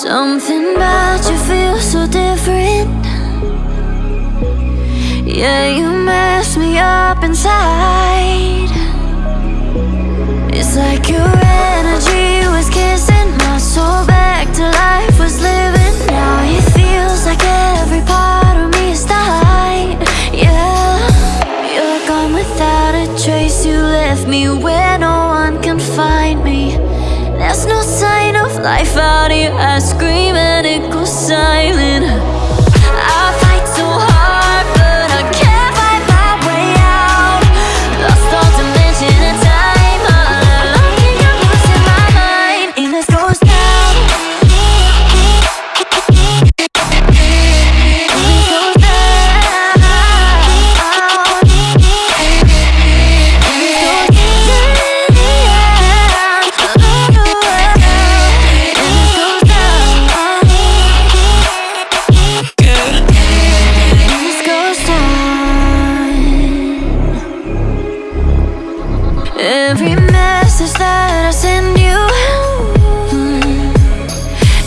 Something about you feels so different. Yeah, you mess me up inside. It's like your energy was kissing my soul back to life was living. Now it feels like every part of me is dying. Yeah, you're gone without a trace. You left me where There's no sign of life out here. I scream and it goes Every message that I send you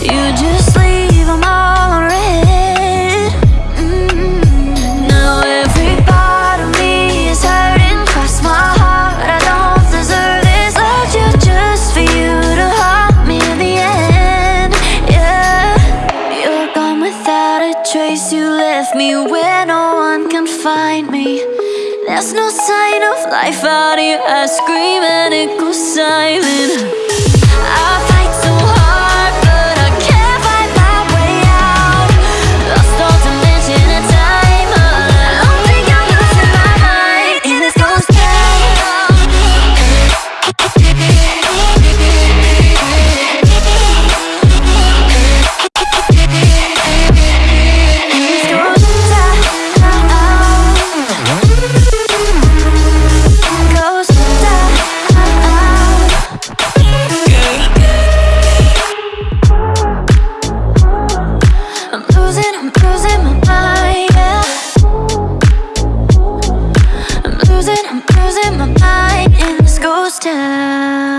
You just leave all unread. Mm. Now every part of me is hurting Cross my heart, I don't deserve this. Loved you just for you to haunt me in the end. Yeah, you're gone without a trace You left me where no one can find me There's no sign of life out here. I scream and it goes silent. I I'm losing,